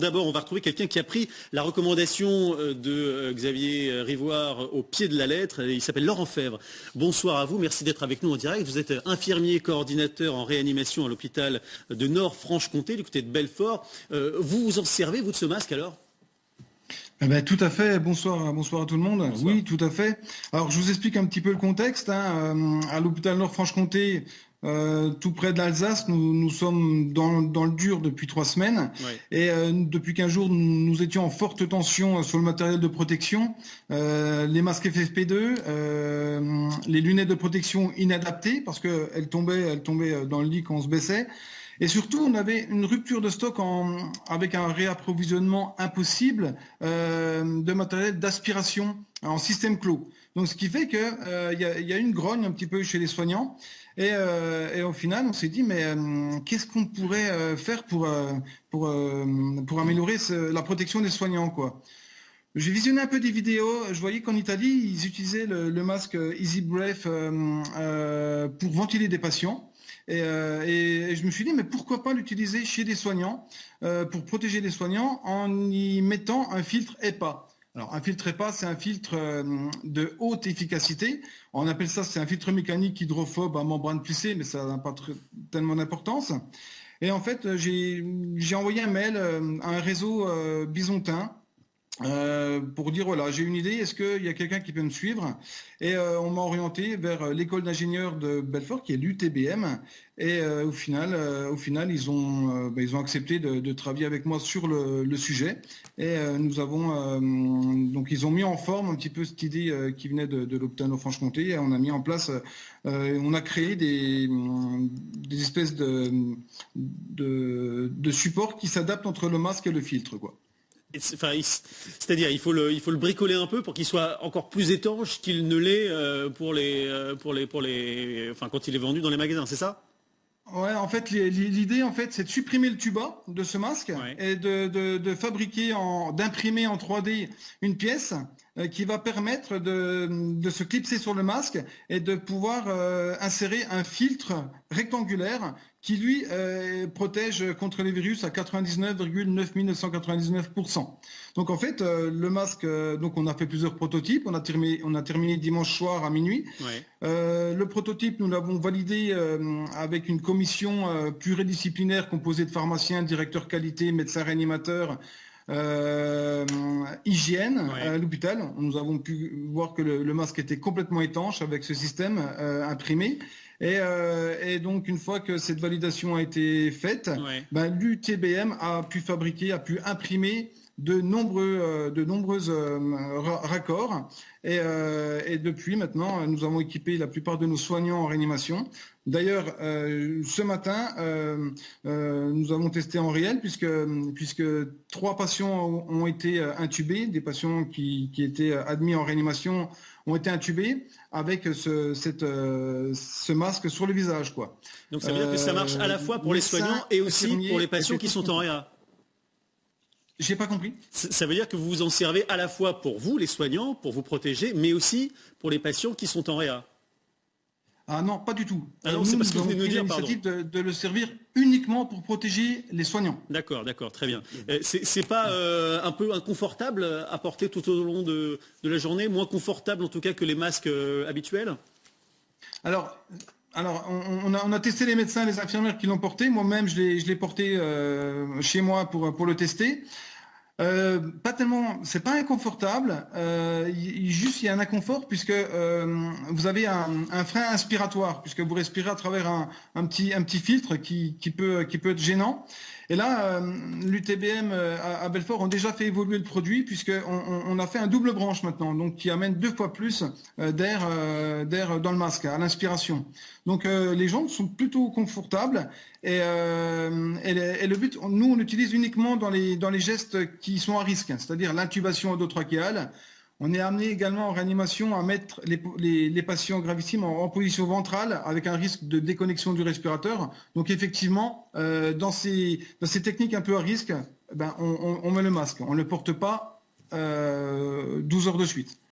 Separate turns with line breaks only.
D'abord, on va retrouver quelqu'un qui a pris la recommandation euh, de euh, Xavier Rivoire au pied de la lettre. Il s'appelle Laurent Fèvre. Bonsoir à vous, merci d'être avec nous en direct. Vous êtes infirmier coordinateur en réanimation à l'hôpital de Nord-Franche-Comté, du côté de Belfort. Euh, vous vous en servez, vous, de ce masque alors?
Eh ben, tout à fait. Bonsoir, bonsoir à tout le monde. Oui, tout à fait. Alors, je vous explique un petit peu le contexte. Hein. À l'hôpital Nord-Franche-Comté, euh, tout près de l'Alsace. Nous, sommes dans, le dur depuis trois semaines. Et euh, depuis 15 jours, nous, étions en forte tension sur le matériel de protection. Euh, les masques FFP2, les lunettes de protection inadaptées parce qu'elles tombaient, elles tombaient dans le lit quand on se baissait. Et surtout, on avait une rupture de stock avec un réapprovisionnement impossible de matériel d'aspiration en système clos. Donc, ce qui fait qu'il y, a une grogne un petit peu chez les soignants. Euh, et, au final, on s'est dit, mais euh, qu'est-ce qu'on pourrait euh, faire pour, pour, améliorer la protection des soignants j'ai visionné un peu des vidéos. Je voyais qu'en Italie, ils utilisaient le, masque Easy Breath pour ventiler des patients. Et, et, je me suis dit, mais pourquoi pas l'utiliser chez des soignants pour protéger les soignants en y mettant un filtre EPA alors, un filtre EPA, c'est un filtre euh, de haute efficacité. On appelle ça, c'est un filtre mécanique hydrophobe à membrane plissée, mais ça n'a pas tellement d'importance. Et en fait, j'ai envoyé un mail euh, à un réseau euh, bisontin euh, pour dire voilà j'ai une idée est-ce qu'il y a quelqu'un qui peut me suivre? Et euh, on m'a orienté vers euh, l'école d'ingénieurs de Belfort qui est l'UTBM et au final au final ils ont bah, ils ont accepté de, travailler avec moi sur le, sujet. Et nous avons donc ils ont mis en forme un petit peu cette idée qui venait de, de l'Optano Franche-Comté. Et on a mis en place on a créé des, espèces de, de, de supports qui s'adaptent entre le masque et le filtre quoi
c'est-à-dire, il faut le, il faut le bricoler un peu pour qu'il soit encore plus étanche qu'il ne l'est euh, pour les, euh, pour les, pour les, enfin, quand il est vendu dans les magasins, c'est ça?
Ouais, en fait, l'idée, en fait, c'est de supprimer le tuba de ce masque et de, fabriquer, d'imprimer en 3D une pièce qui va permettre de, se clipser sur le masque et de pouvoir insérer un filtre rectangulaire qui lui euh, protège contre les virus à 99,9999%. Donc en fait, euh, le masque, euh, donc on a fait plusieurs prototypes, on a terminé, on a terminé dimanche soir à minuit. le prototype, nous l'avons validé avec une commission pluridisciplinaire composée de pharmaciens, directeurs qualité, médecins réanimateurs, hygiène à l'hôpital. Nous avons pu voir que le, masque était complètement étanche avec ce système imprimé. Euh, et, donc, une fois que cette validation a été faite, ben, l'UTBM a pu fabriquer, a pu imprimer de nombreux, euh, de euh, raccords. Et, depuis maintenant, nous avons équipé la plupart de nos soignants en réanimation. D'ailleurs, ce matin, nous avons testé en réel puisque, puisque trois patients ont été intubés, des patients qui, qui étaient admis en réanimation ont été intubés avec ce, cette, euh, ce masque sur le visage. Quoi.
Donc ça veut dire que ça marche à la fois pour les soignants et aussi pour les patients qui sont en réa
J'ai pas compris.
Ça veut dire que vous vous en servez à la fois pour vous, les soignants, pour vous protéger, mais aussi pour les patients qui sont en réa.
Ah non, pas du tout.
Ah c'est parce que vous venez de nous dire, pardon.
De, de, le servir uniquement pour protéger les soignants.
D'accord, d'accord, très bien. Euh, c'est pas euh, un peu inconfortable à porter tout au long de, la journée, moins confortable en tout cas que les masques euh, habituels?
Alors, alors on, a, testé les médecins, les infirmières qui l'ont porté. Moi-même, je l'ai porté chez moi pour, le tester. Euh, pas tellement, c'est pas inconfortable. Euh, juste, il y a un inconfort puisque euh, vous avez un, frein inspiratoire puisque vous respirez à travers un, petit filtre qui peut être gênant. Et là, euh, l'UTBM euh, à, Belfort ont déjà fait évoluer le produit puisqu'on on, a fait un double branche maintenant, donc qui amène deux fois plus euh, d'air dans le masque à l'inspiration. Donc les gens sont plutôt confortables et, le but, nous on l'utilise uniquement dans les, gestes qui sont à risque, c'est-à-dire l'intubation endotrachéale, on est amené également en réanimation à mettre les, patients gravissimes en, position ventrale avec un risque de déconnexion du respirateur. Donc effectivement, euh, dans, ces, techniques un peu à risque, ben, on, met le masque. On ne le porte pas 12 euh, heures de suite.